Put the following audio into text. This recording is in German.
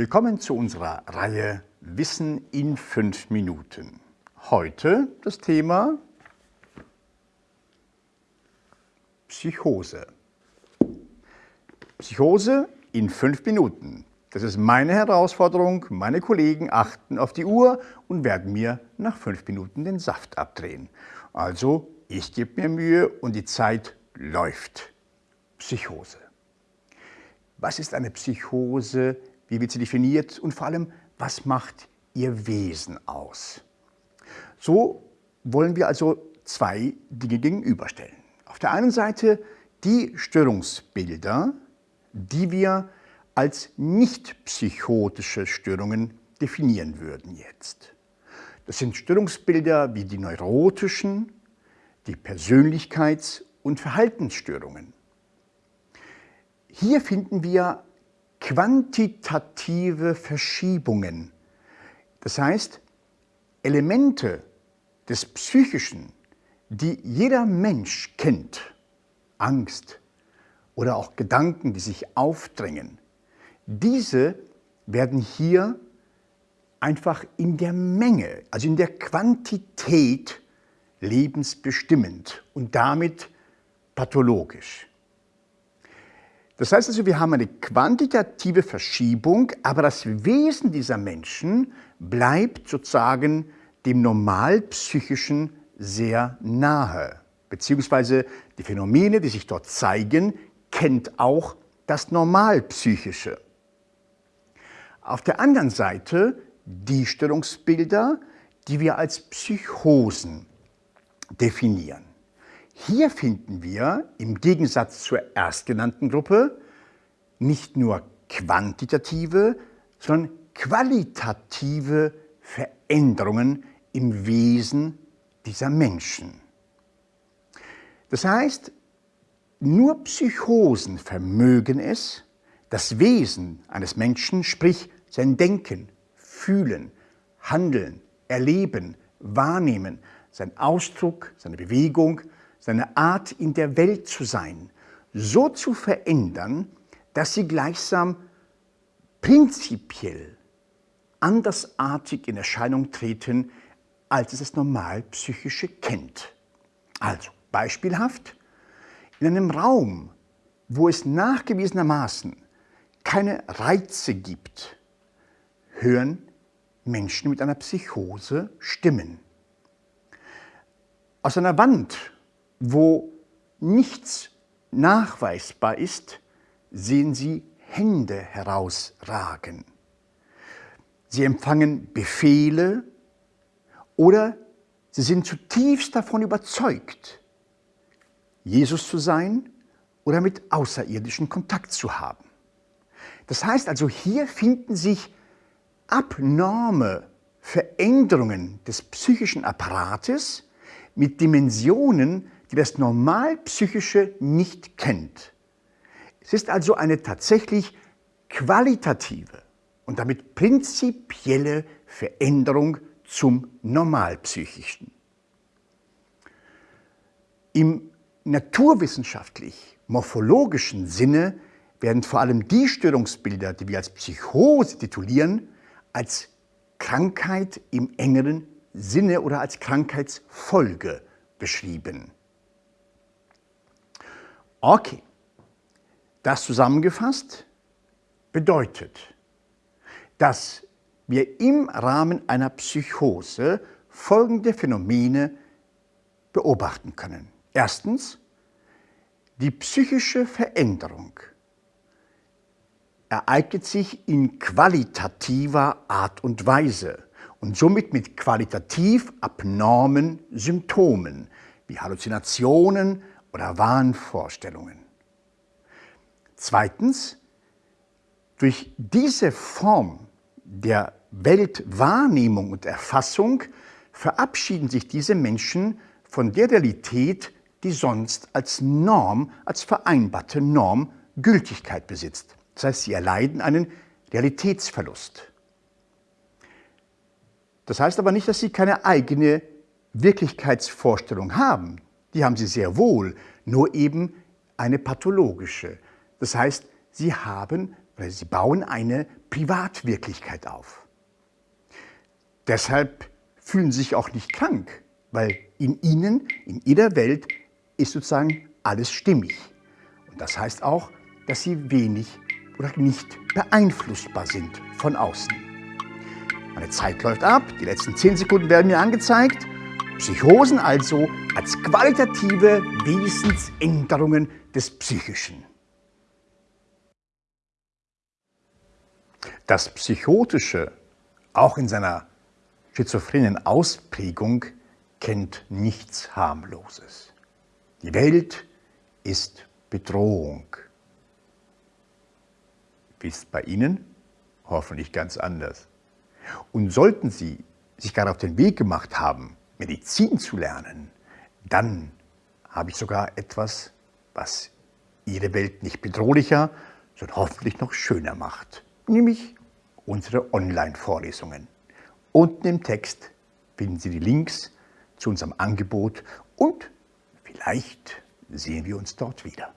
Willkommen zu unserer Reihe Wissen in fünf Minuten. Heute das Thema Psychose. Psychose in fünf Minuten. Das ist meine Herausforderung. Meine Kollegen achten auf die Uhr und werden mir nach fünf Minuten den Saft abdrehen. Also ich gebe mir Mühe und die Zeit läuft. Psychose. Was ist eine Psychose? Wie wird sie definiert? Und vor allem, was macht ihr Wesen aus? So wollen wir also zwei Dinge gegenüberstellen. Auf der einen Seite die Störungsbilder, die wir als nicht psychotische Störungen definieren würden jetzt. Das sind Störungsbilder wie die neurotischen, die Persönlichkeits- und Verhaltensstörungen. Hier finden wir quantitative Verschiebungen. Das heißt, Elemente des Psychischen, die jeder Mensch kennt, Angst oder auch Gedanken, die sich aufdrängen, diese werden hier einfach in der Menge, also in der Quantität lebensbestimmend und damit pathologisch. Das heißt also, wir haben eine quantitative Verschiebung, aber das Wesen dieser Menschen bleibt sozusagen dem Normalpsychischen sehr nahe. Beziehungsweise die Phänomene, die sich dort zeigen, kennt auch das Normalpsychische. Auf der anderen Seite die Störungsbilder, die wir als Psychosen definieren. Hier finden wir im Gegensatz zur erstgenannten Gruppe nicht nur quantitative, sondern qualitative Veränderungen im Wesen dieser Menschen. Das heißt, nur Psychosen vermögen es, das Wesen eines Menschen, sprich sein Denken, Fühlen, Handeln, Erleben, Wahrnehmen, sein Ausdruck, seine Bewegung, seine Art in der Welt zu sein, so zu verändern, dass sie gleichsam prinzipiell andersartig in Erscheinung treten, als es das Normalpsychische kennt. Also beispielhaft, in einem Raum, wo es nachgewiesenermaßen keine Reize gibt, hören Menschen mit einer Psychose Stimmen. Aus einer Wand wo nichts nachweisbar ist, sehen sie Hände herausragen. Sie empfangen Befehle oder sie sind zutiefst davon überzeugt, Jesus zu sein oder mit Außerirdischen Kontakt zu haben. Das heißt also, hier finden sich abnorme Veränderungen des psychischen Apparates mit Dimensionen, die das Normalpsychische nicht kennt. Es ist also eine tatsächlich qualitative und damit prinzipielle Veränderung zum Normalpsychischen. Im naturwissenschaftlich-morphologischen Sinne werden vor allem die Störungsbilder, die wir als Psychose titulieren, als Krankheit im engeren Sinne oder als Krankheitsfolge beschrieben. Okay, das zusammengefasst bedeutet, dass wir im Rahmen einer Psychose folgende Phänomene beobachten können. Erstens, die psychische Veränderung ereignet sich in qualitativer Art und Weise und somit mit qualitativ abnormen Symptomen wie Halluzinationen, oder Wahnvorstellungen. Zweitens, durch diese Form der Weltwahrnehmung und Erfassung verabschieden sich diese Menschen von der Realität, die sonst als Norm, als vereinbarte Norm Gültigkeit besitzt. Das heißt, sie erleiden einen Realitätsverlust. Das heißt aber nicht, dass sie keine eigene Wirklichkeitsvorstellung haben. Die haben sie sehr wohl, nur eben eine pathologische. Das heißt, sie haben oder sie bauen eine Privatwirklichkeit auf. Deshalb fühlen sie sich auch nicht krank, weil in ihnen, in ihrer Welt ist sozusagen alles stimmig. Und das heißt auch, dass sie wenig oder nicht beeinflussbar sind von außen. Meine Zeit läuft ab, die letzten 10 Sekunden werden mir angezeigt. Psychosen also als qualitative Wesensänderungen des Psychischen. Das Psychotische, auch in seiner schizophrenen Ausprägung, kennt nichts Harmloses. Die Welt ist Bedrohung. Wie ist bei Ihnen? Hoffentlich ganz anders. Und sollten Sie sich gerade auf den Weg gemacht haben, Medizin zu lernen, dann habe ich sogar etwas, was Ihre Welt nicht bedrohlicher, sondern hoffentlich noch schöner macht, nämlich unsere Online-Vorlesungen. Unten im Text finden Sie die Links zu unserem Angebot und vielleicht sehen wir uns dort wieder.